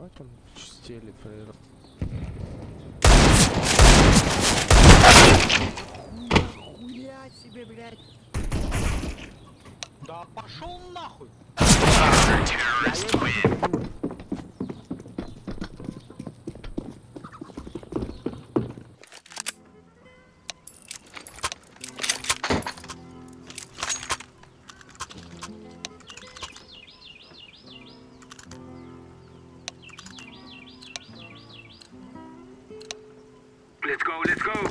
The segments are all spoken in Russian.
Ебать он стелит фрейер. Хуя себе, блядь. Да пошел нахуй! Let's go, let's go.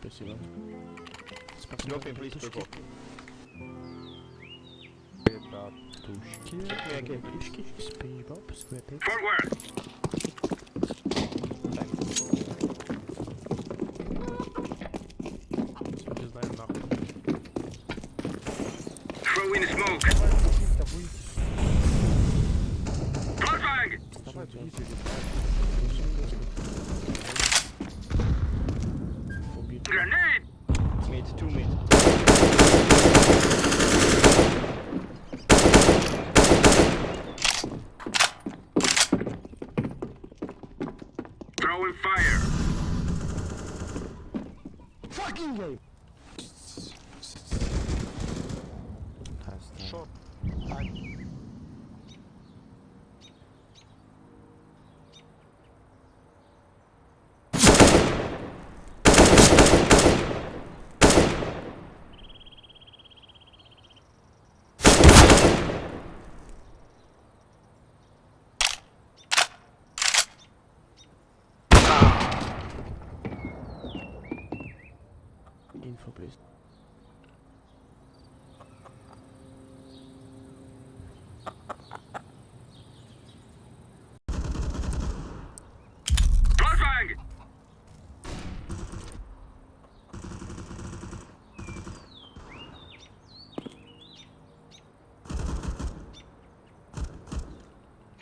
spécial. Personne no, please, purple. Tušky. Nějaké tušky, zpívá, skvěpy. Forward! Throw in smoke! Bloodbang! Info, please.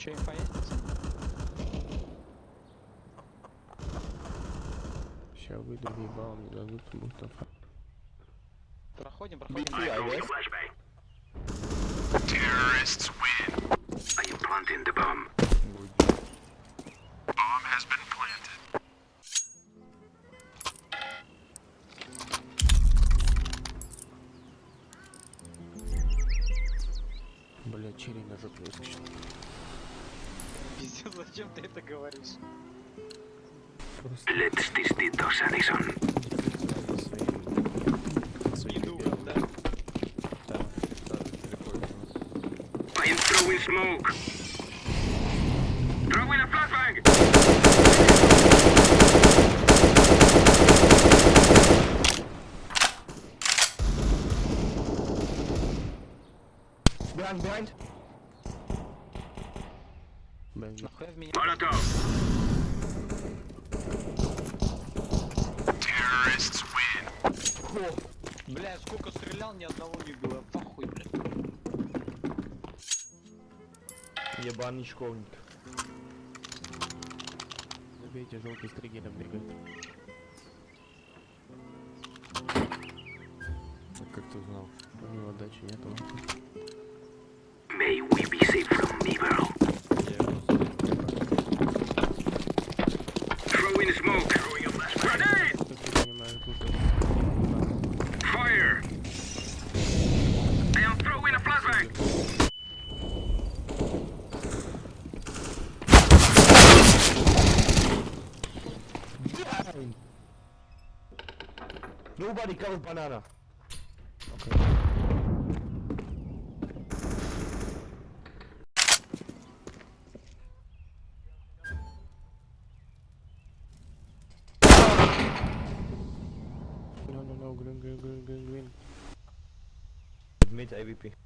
Че, инфа есть, пацан? Сейчас выйду, въебал, не дадут Мустафа. Проходим, проходим. Terrorists win. I am planting the bomb. Bomb has been planted. Бля, черри на жопе выскочил. Пиздец, зачем ты это говоришь? Просто Let's test it, Dos Addison. своим... Иду, да. Там, да, переходит. I am throwing smoke. Throwing a flashbang! Behind, behind. Бля, Нахуя в меня? Molotov. Terrorists win. Бля, сколько стрелял, ни одного не было. Похуй, бля. Ебаный школьник. забейте, желтый с триггером бегает. А как ты узнал? У него отдачи нету. Nobody cover banana. Okay. No, no, no, green, green, green, green, green. Mid AWP.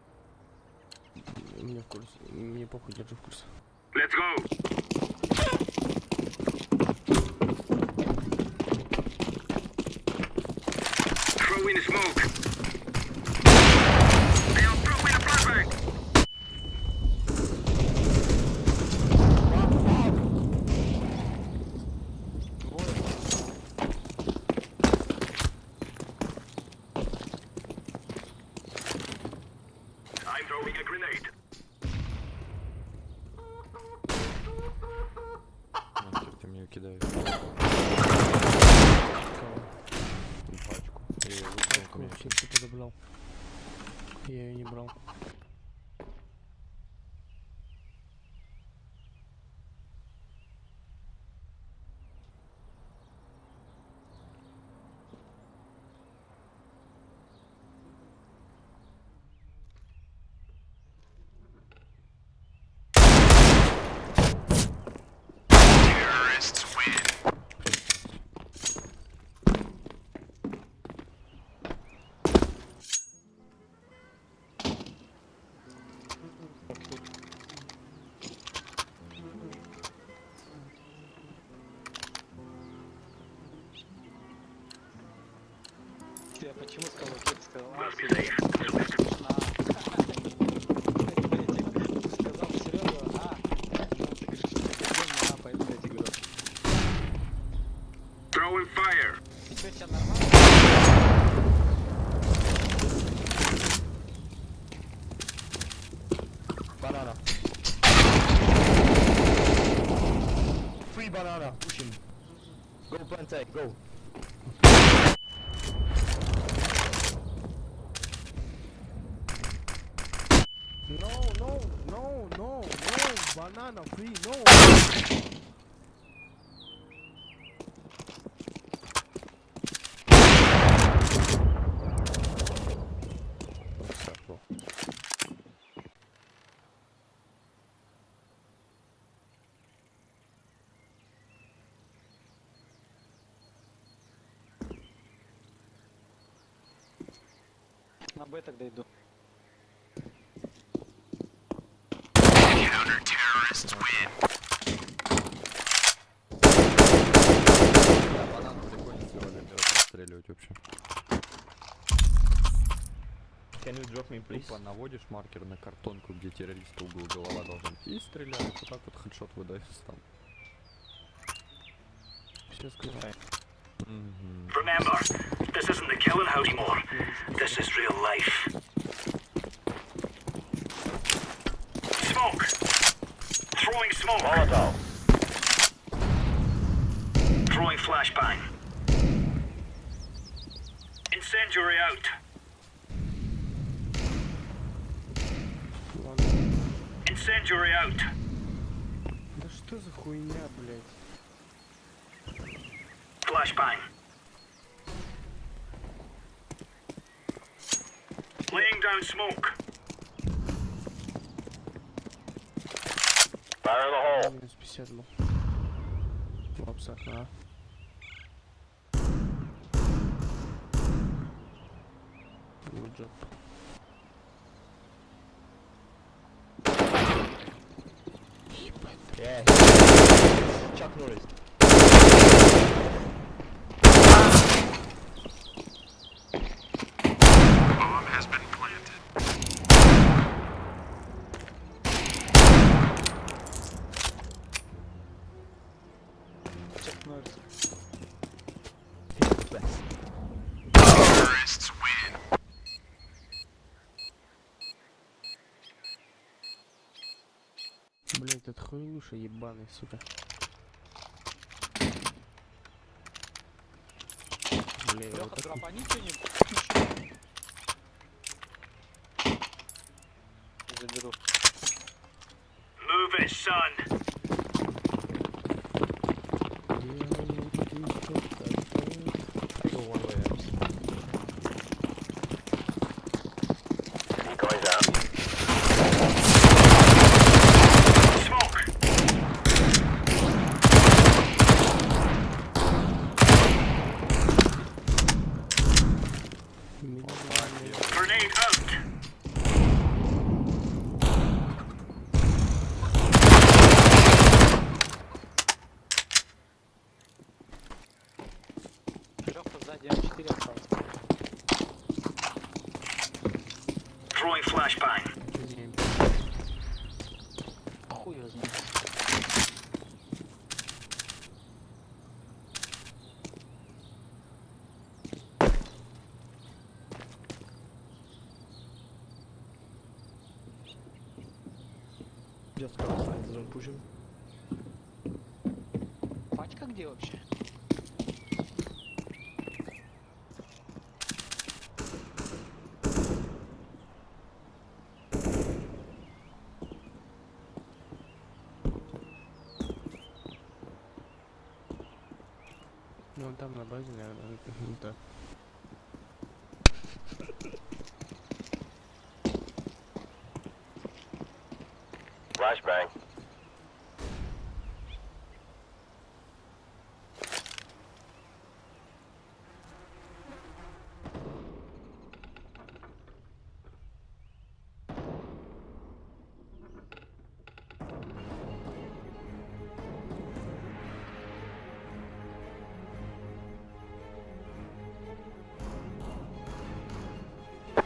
Мне в курсе. Мне похуй, держу в курсе. Let's go. Throw in smoke. Hey, I'll throw in a flashbang. I'm throwing a grenade. Мне кидаешь. Пачку. Я ее выкинул ко мне. Вообще все подобрал. Я ее не брал. Почему сказал, Кир сказал, а, Must be Серёга, safe. Ты сказал Серега, а, ну, ты говоришь, что ты а, поэтому я тебе говорю. Throwing fire. И чё, тебя нормально? Banana. Free banana. Push him. Go plant go. No, no, no, no, no, banana free, no. На Б тогда иду. Простреливать вообще. Can you drop me, please? Тупо наводишь маркер на картонку, где террориста угол голова должен и стреляешь. Вот так вот хедшот выдаешь там. Сейчас скажу. Мгм. Remember, this isn't the killing house anymore. This is real life. Throwing smoke. Molotov. Throwing flashbang. Incendiary out. Ладно. Incendiary out. Да что за хуйня, блядь? Flashbang. Laying down smoke. Минус 50 был. В лапсах, а. Good job. Ебать. Yeah. Chuck Norris. Bomb has been planted. Чак Норрис. Блять, этот хуйлуша ебаный, сука. Бля, я вот Леха, так... дропани что-нибудь. Заберу. Move it, son. Сзади М4 остался. Throwing flashbang. Хуй его знает. The zone pushing. Пачка где вообще? Flashbang.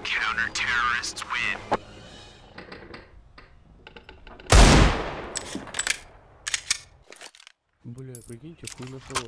Counter-terrorists win. Бля, прикиньте, хуй нашел.